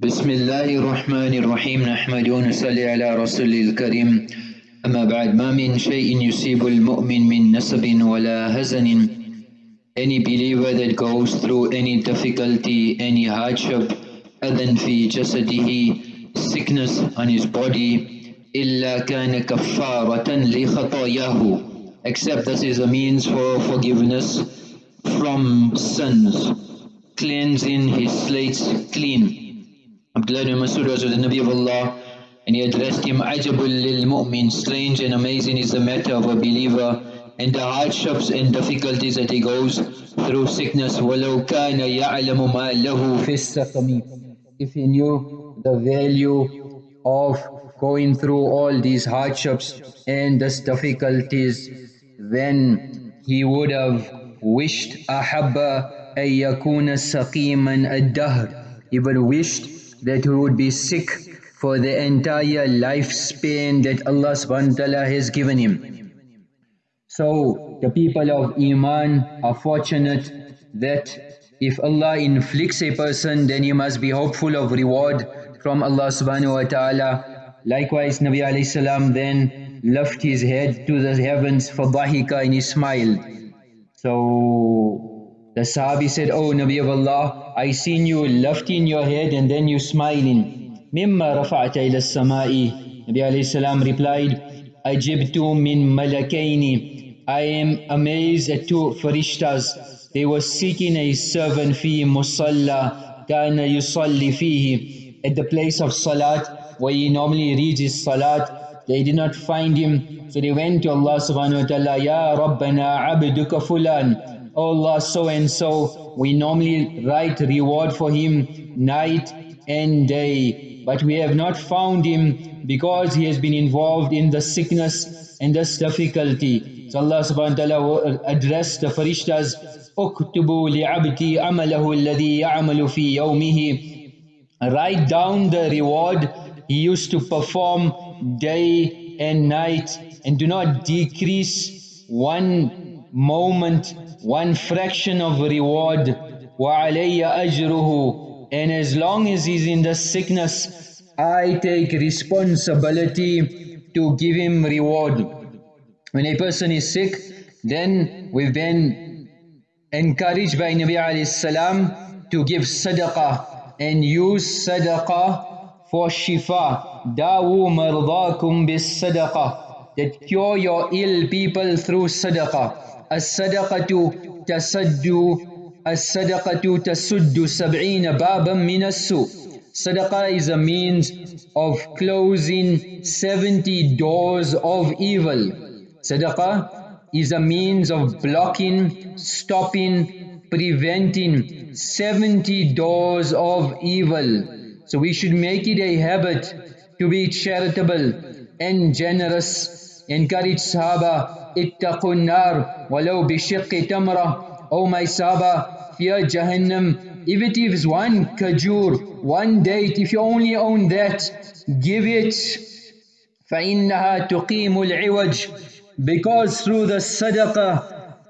بسم الله الرحمن الرحيم نحمد ونصلي على رسول الكريم أما بعد ما من شيء يصيب المؤمن من نسب ولا هزن Any believer that goes through any difficulty, any hardship, أذن في جسده, sickness on his body, إلا كان كفارة لخطاياه except this is a means for forgiveness from sins, cleansing his slates clean. Abdullah ibn Masud was with the Nabi of Allah and he addressed him, Ajabul lil mu'min, strange and amazing is the matter of a believer and the hardships and difficulties that he goes through sickness. وَلَوْ كَانَ يَعْلَمُ مَا لَهُ فِي السَّقَمِ If he knew the value of going through all these hardships and these difficulties, then he would have wished أَحَبَّ أَن يَكُونَ سَقِيمًا الدَّهْرِ He would have wished that he would be sick for the entire lifespan that Allah subhanahu wa ta'ala has given him. So the people of Iman are fortunate that if Allah inflicts a person then he must be hopeful of reward from Allah subhanahu wa ta'ala. Likewise Nabi alayhi salam then lifted his head to the heavens for dhahika and he smiled. So the Sahabi said, oh, Nabi of Allah, I seen you lifting your head and then you smiling. Mimma rafa'ta ila samai. Nabi alayhi salam replied, Ajibtu min malakaini. I am amazed at two farishtas. They were seeking a servant fi musalla kana yusalli fihi. At the place of salat, where he normally reads his salat, they did not find him. So they went to Allah subhanahu wa ta'ala, Ya Rabbana abduka fulan. Oh Allah, so and so, we normally write reward for him night and day. But we have not found him because he has been involved in the sickness and this difficulty. So Allah subhanahu wa ta'ala addressed the farishtas, اكتبوا لعبدي عمله الذي يعمل في يومه Write down the reward he used to perform day and night and do not decrease one moment one fraction of reward وَعَلَيَّ أَجْرُهُ and as long as he's in the sickness I take responsibility to give him reward when a person is sick then we've been encouraged by Nabi alayhi salam to give sadaqah and use sadaqah for shifa dawu mardakum bis sadaqah that cure your ill people through sadaqah الصدقة تسد الصدقة تسد سبعين بابا من السوء Sadaqah is a means of closing 70 doors of evil. Sadaqah is a means of blocking, stopping, preventing 70 doors of evil. So we should make it a habit to be charitable and generous. Encourage Sahaba اتقوا النار ولو بشق تمرة Oh my Saba, fear Jahannam. If it is one kajur, one date, if you only own that, give it. فَإِنَّهَا تُقِيمُ الْعِوَجِ Because through the sadaqah,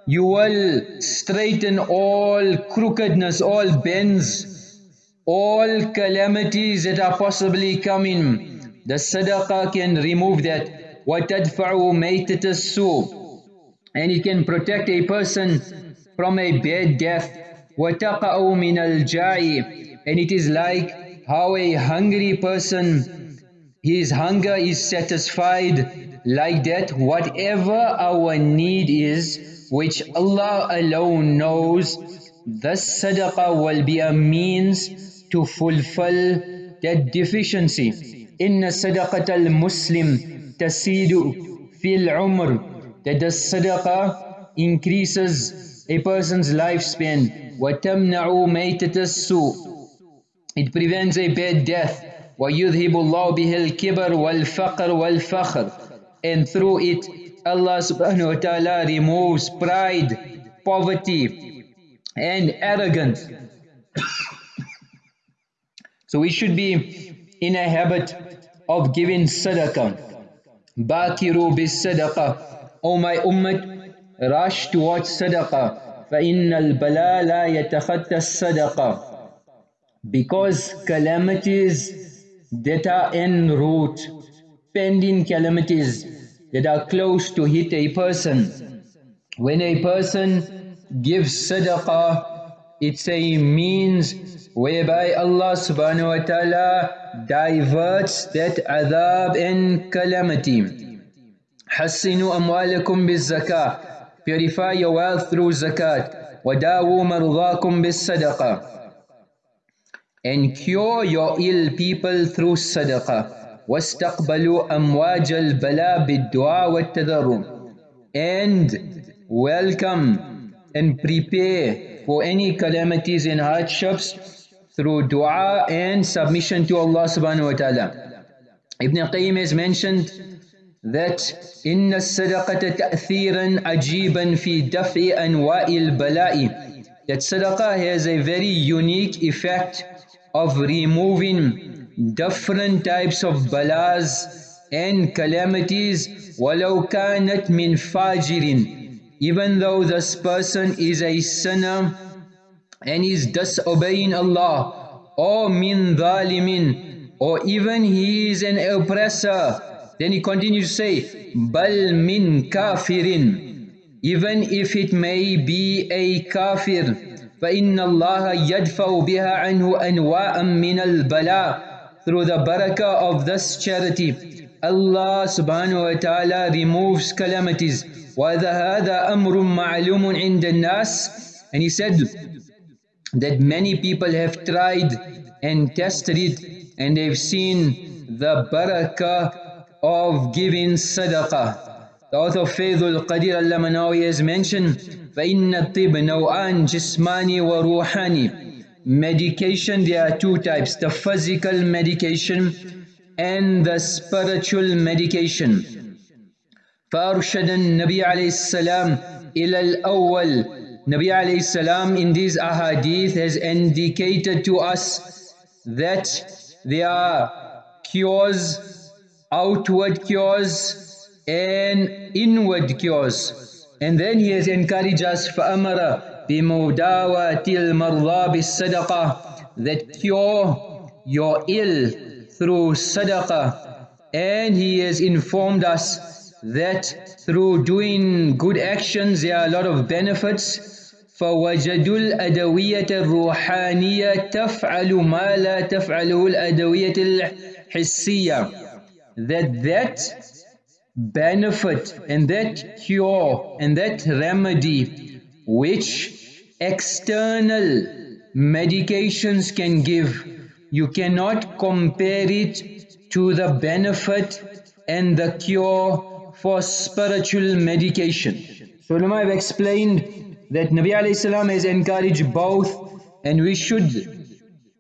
you will straighten all crookedness, all bends, all calamities that are possibly coming. The sadaqah can remove that. وَتَدْفَعُ مَيْتَةَ السُّوء And it can protect a person from a bad death. وَتَقَعُ مِنَ الْجَاعِ And it is like how a hungry person, his hunger is satisfied like that. Whatever our need is, which Allah alone knows, the sadaqah will be a means to fulfill that deficiency. إن صدقة المسلم تسيد في العمر that the sadaqah increases a person's lifespan وتمنع ميتة السوء it prevents a bad death ويذهب الله به الكبر والفقر والفخر and through it Allah subhanahu wa ta'ala removes pride poverty and arrogance so we should be in a habit of giving sadaqah باكروا بالصدقة O my ummah rush towards sadaqah فإن البلاء لا يتخطى الصدقة because calamities that are en route, pending calamities that are close to hit a person. When a person gives sadaqah, it's a means whereby Allah subhanahu wa ta'ala diverts that adhab and calamity. حسنوا أموالكم بالزكاة Purify your wealth through zakat. وداووا مرضاكم بالصدقة And cure your ill people through sadaqah. واستقبلوا أمواج البلاء بالدعاء والتضرع. And welcome and prepare for any calamities and hardships through dua and submission to Allah subhanahu wa ta'ala. Ibn Qayyim has mentioned that إن الصدقة تأثيرا عجيبا في دفع أنواع البلاء that sadaqah has a very unique effect of removing different types of balas and calamities ولو كانت من فاجر even though this person is a sinner and is disobeying Allah or min dhalimin or even he is an oppressor then he continues to say, Bal min kafirin. Even if it may be a kafir, فإن الله يدفع بها عنه أنواعا من البلاء Through the barakah of this charity, Allah subhanahu wa ta'ala removes calamities. وَهَذَا أَمْرٌ مَعْلُومٌ عِنْدَ النَّاسِ And he said that many people have tried and tested it and they've seen the barakah of giving sadaqah. The author of Faidul Qadir al-Lamanawi has mentioned فَإِنَّ الطِّبْ نَوْعَانْ جِسْمَانِ وَرُوحَانِ Medication, there are two types, the physical medication and the spiritual medication. فأرشد النبي عليه السلام إلى الأول Nabi alayhi salam in these ahadith has indicated to us that there are cures outward cures and inward cures. And then he has encouraged us فَأَمَرَ بِمُدَاوَةِ الْمَرْضَى بِالصَّدَقَةِ That cure your ill through sadaqah. And he has informed us that through doing good actions there are a lot of benefits فوجدوا الأدوية الروحانية تفعل ما لا تفعله الأدوية الحسية that that benefit and that cure and that remedy which external medications can give, you cannot compare it to the benefit and the cure for spiritual medication. So ulama have explained that Nabi salam has encouraged both and we should,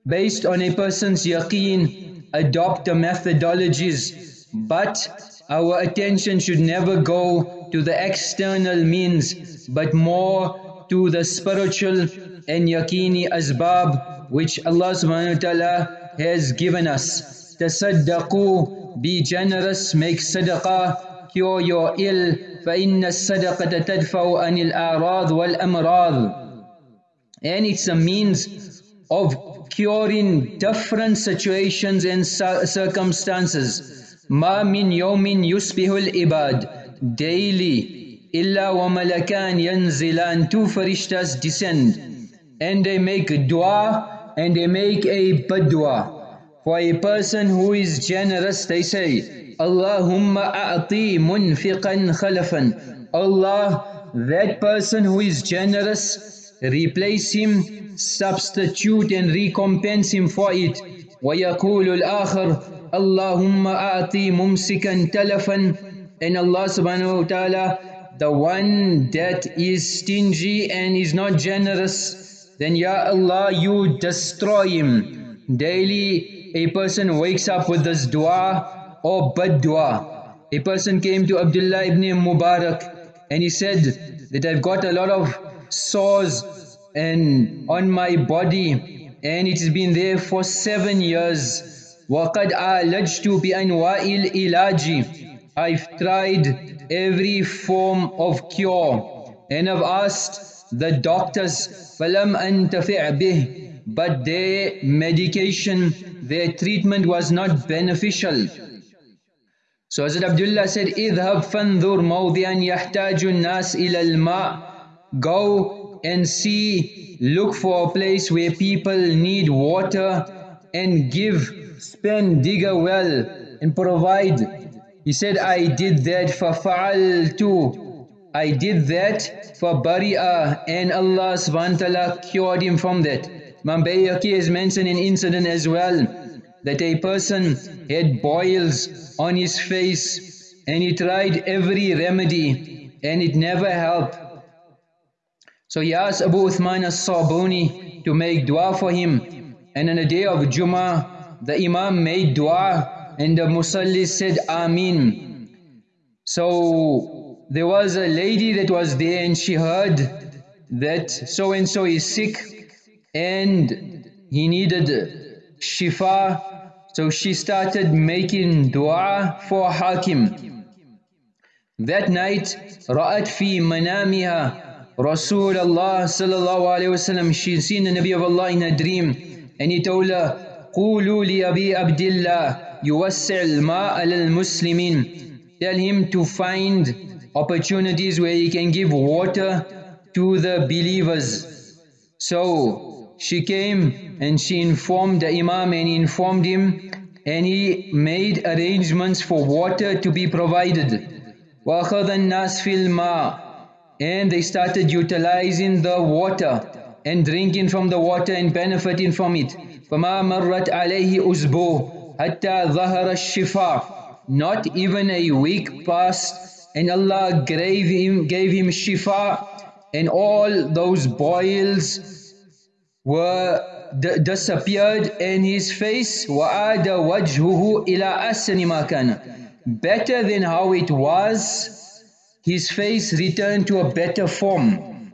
based on a person's yaqeen, adopt the methodologies, but our attention should never go to the external means, but more to the spiritual and yaqini asbab which Allah subhanahu wa ta'ala has given us. Tasaddaqu, be generous, make sadaqah, cure your ill, فإن الصدقة تدفع عن الأعراض والأمراض. And it's a means of curing different situations and circumstances. ما من يوم يصبح العباد daily إلا وملكان ينزلان two farishtas descend and they make dua and they make a badwa. For a person who is generous they say Allahumma a'ti munfiqan khalafan Allah that person who is generous replace him substitute and recompense him for it ويقول الآخر اللهم أعطي ممسكا تلفا and Allah subhanahu wa ta'ala the one that is stingy and is not generous then Ya Allah you destroy him daily a person wakes up with this dua or bad dua a person came to Abdullah ibn Mubarak and he said that I've got a lot of sores and on my body and it has been there for seven years وَقَدْ عَالَجْتُ بِأَنْوَاءِ الْإِلَاجِ I've tried every form of cure and I've asked the doctors فَلَمْ أَنْتَفِعْ بِهِ but their medication, their treatment was not beneficial. So Hazrat Abdullah said, اذهب فانظر موضعا يحتاج الناس إلى الماء Go and see, look for a place where people need water and give, spend, dig a well and provide. He said, I did that فَفَعَلْتُ I did that for Bari'ah uh, and Allah subhanahu cured him from that. Imam Bayhaqi has mentioned an incident as well that a person had boils on his face and he tried every remedy and it never helped. So he asked Abu Uthman as-Sabuni to make dua for him and on the day of Jummah the Imam made dua and the Musalli said Ameen. So there was a lady that was there and she heard that so and so is sick and he needed shifa so she started making dua for Hakim. That night, رأت في منامها رسول الله صلى الله عليه وسلم She seen the Nabi of Allah in a dream and he told her قولوا لأبي عبد الله يوسع الماء على المسلمين Tell him to find opportunities where he can give water to the believers. So she came and she informed the Imam and informed him and he made arrangements for water to be provided. وَأَخَذَ النَّاسِ فِي الْمَاءِ And they started utilizing the water and drinking from the water and benefiting from it. فَمَا مَرَّتْ عَلَيْهِ أُزْبُوهُ حَتَّى ظَهَرَ الشِّفَاء Not even a week passed and Allah gave him, gave him shifa and all those boils were disappeared and his face وَعَادَ وَجْهُهُ إِلَىٰ أَسَّنِ مَا كَانَ Better than how it was, his face returned to a better form.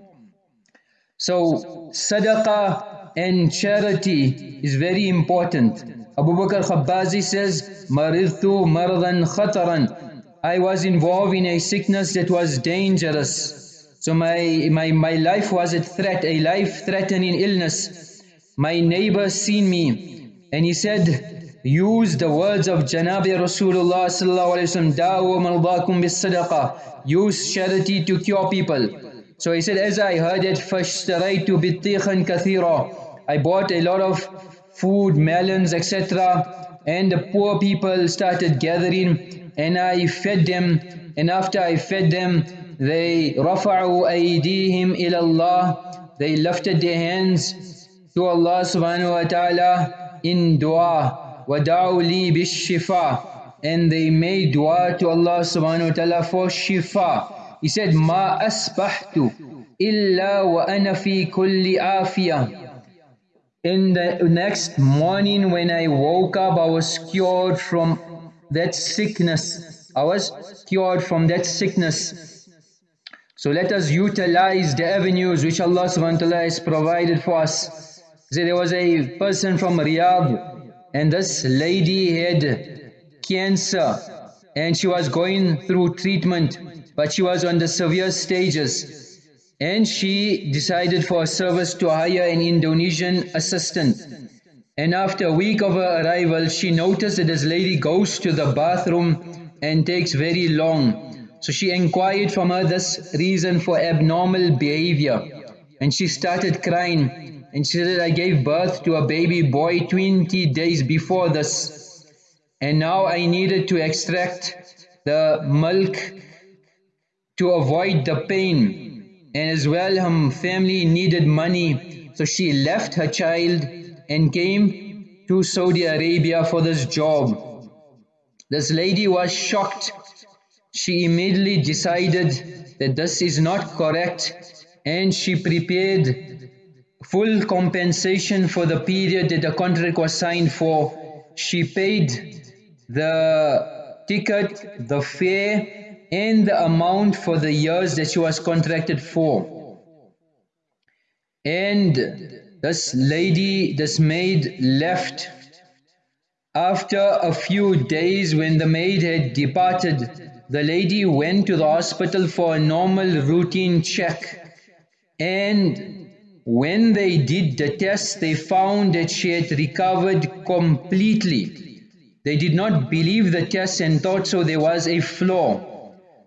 So sadaqah and charity is very important. Abu Bakr Khabbazi says, مَرِضْتُ مَرْضًا خَطَرًا I was involved in a sickness that was dangerous. So my, my, my life was a threat, a life-threatening illness. My neighbor seen me and he said, use the words of Janabi Rasulullah sallallahu alayhi wa sallam, Da'u maldakum bis sadaqah. Use charity to cure people. So he said, as I heard it, فَاشْتَرَيْتُ بِالطِّيخًا كَثِيرًا I bought a lot of food, melons, etc. And the poor people started gathering and I fed them. And after I fed them, they رفعوا أيديهم إلى الله they lifted their hands to Allah subhanahu wa ta'ala in dua ودعوا لي بالشفاء and they made dua to Allah subhanahu wa ta'ala for shifa he said ما أسبحت إلا وأنا في كل آفية in the next morning when I woke up I was cured from that sickness. I was cured from that sickness. So let us utilize the avenues which Allah subhanahu wa ta'ala has provided for us. See, there was a person from Riyadh and this lady had cancer and she was going through treatment but she was on the severe stages and she decided for a service to hire an Indonesian assistant. And after a week of her arrival, she noticed that this lady goes to the bathroom and takes very long. So she inquired from her this reason for abnormal behavior. And she started crying. And she said, I gave birth to a baby boy 20 days before this. And now I needed to extract the milk to avoid the pain. And as well, her family needed money. So she left her child and came to Saudi Arabia for this job. This lady was shocked she immediately decided that this is not correct and she prepared full compensation for the period that the contract was signed for. She paid the ticket, the fare and the amount for the years that she was contracted for. And this lady, this maid left after a few days when the maid had departed the lady went to the hospital for a normal routine check and When they did the test, they found that she had recovered completely. They did not believe the test and thought so there was a flaw.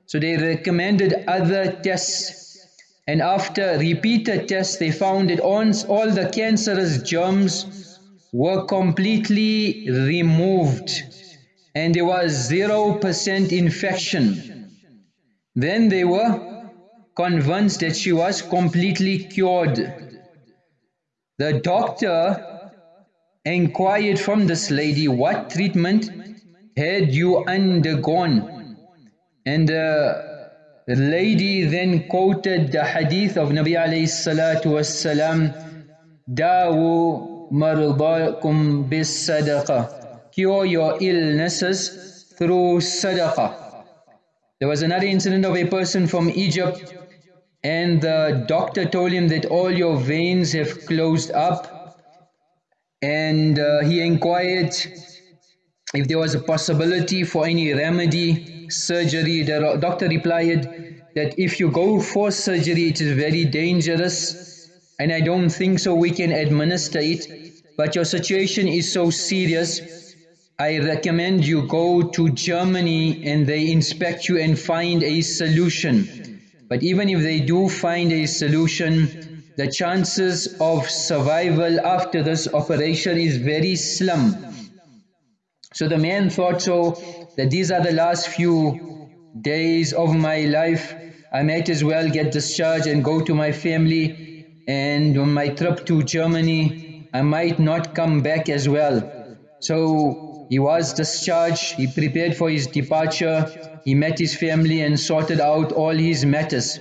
So they recommended other tests. And after repeated tests, they found that all the cancerous germs were completely removed and there was 0% infection. Then they were convinced that she was completely cured. The doctor inquired from this lady, what treatment had you undergone? And the lady then quoted the hadith of Nabi alayhi salatu wassalam, Dawu mardakum bis sadaqah. Cure your illnesses through sadaqah. There was another incident of a person from Egypt and the doctor told him that all your veins have closed up and uh, he inquired if there was a possibility for any remedy, surgery. The doctor replied that if you go for surgery it is very dangerous and I don't think so we can administer it but your situation is so serious I recommend you go to Germany and they inspect you and find a solution but even if they do find a solution, the chances of survival after this operation is very slim. So the man thought so that these are the last few days of my life. I might as well get discharged and go to my family and on my trip to Germany I might not come back as well. So he was discharged, he prepared for his departure he met his family and sorted out all his matters.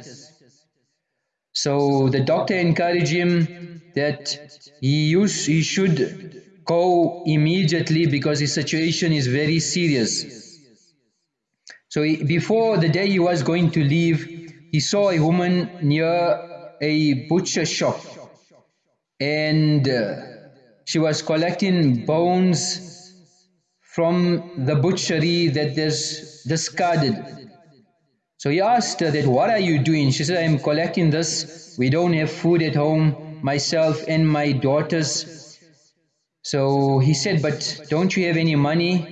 So the doctor encouraged him that he, used, he should go immediately because his situation is very serious. So he, before the day he was going to leave, he saw a woman near a butcher shop and uh, she was collecting bones from the butchery that is discarded. So he asked her that, what are you doing? She said, I'm collecting this. We don't have food at home, myself and my daughters. So he said, but don't you have any money?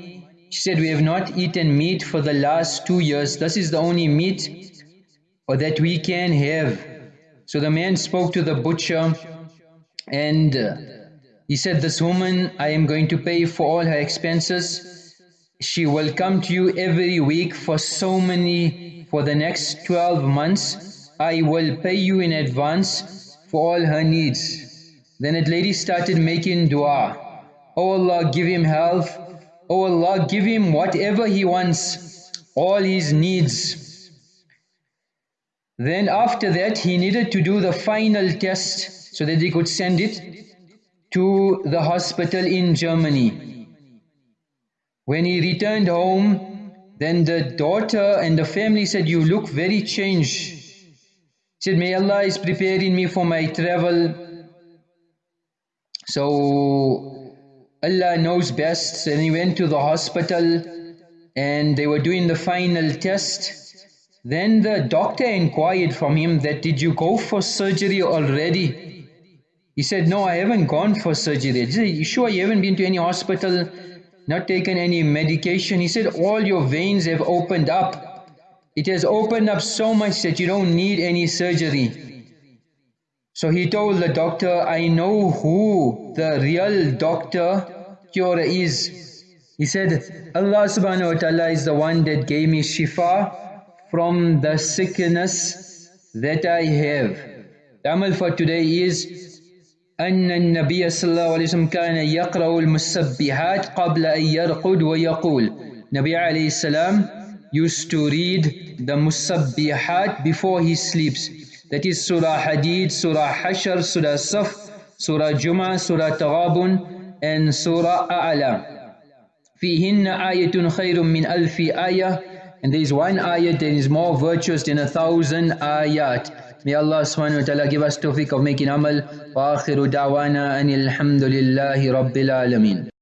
She said, we have not eaten meat for the last two years. This is the only meat or that we can have. So the man spoke to the butcher and he said, this woman, I am going to pay for all her expenses. She will come to you every week for so many, for the next 12 months. I will pay you in advance for all her needs. Then that lady started making dua. Oh Allah, give him health. Oh Allah, give him whatever he wants, all his needs. Then after that, he needed to do the final test so that they could send it to the hospital in Germany. When he returned home, then the daughter and the family said, you look very changed. He said, may Allah is preparing me for my travel. So Allah knows best. And he went to the hospital and they were doing the final test. Then the doctor inquired from him that, did you go for surgery already? He said, no, I haven't gone for surgery. He said, you sure you haven't been to any hospital, not taken any medication? He said, all your veins have opened up. It has opened up so much that you don't need any surgery. So he told the doctor, I know who the real doctor cure is. He said, Allah subhanahu wa ta'ala is the one that gave me shifa from the sickness that I have. The amal for today is أن النبي صلى الله عليه وسلم كان يقرأ المسبحات قبل أن يرقد ويقول Nabi عليه السلام used to read the musabbihat before he sleeps that is Surah Hadid, Surah Hashr, Surah Saf, Surah Jum'ah, Surah Taghabun and Surah A'la فيهن آية خير من ألف آية and there is one ayat that is more virtuous than a thousand ayat May Allah subhanahu wa ta'ala give us tawfiq of making amal. Wa akhiru da'wana anil hamdulillahi rabbil alameen.